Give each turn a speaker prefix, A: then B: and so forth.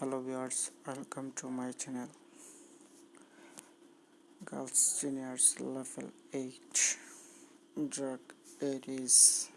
A: hello viewers welcome to my channel. Girls juniors level 8 drug it is